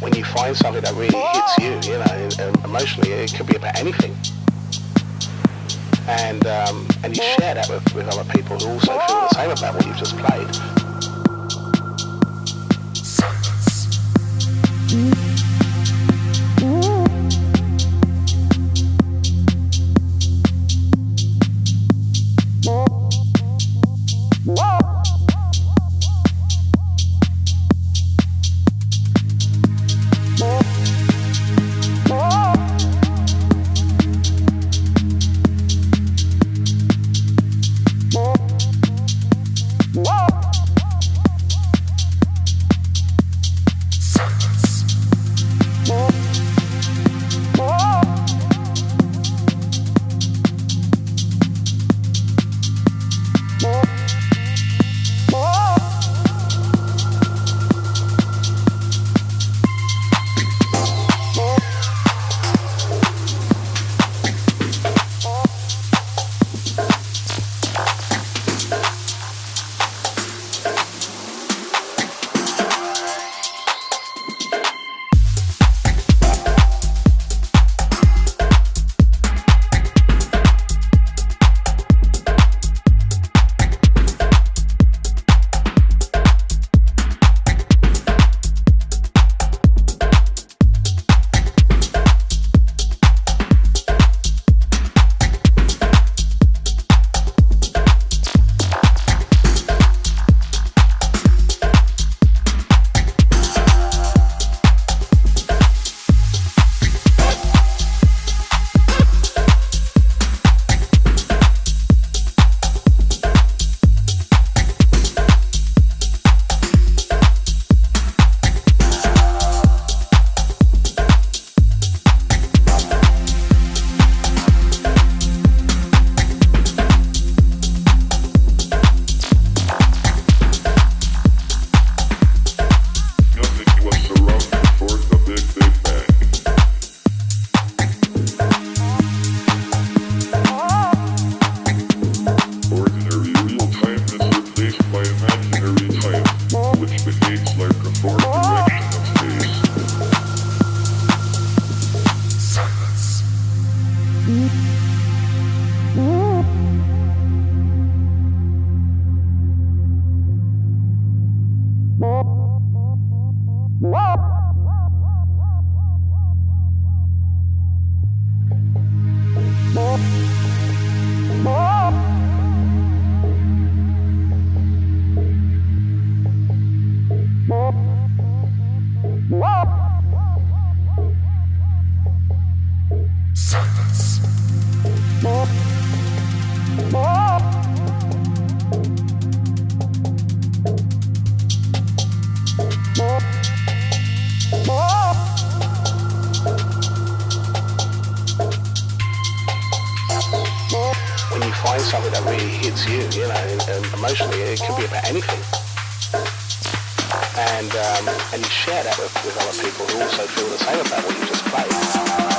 when you find something that really hits you, you know, emotionally, it could be about anything. And um, and you share that with, with other people who also feel the same about what you've just played. Find something that really hits you, you know, emotionally, it could be about anything. And um, and you share that with, with other people who also feel the same about what you just played.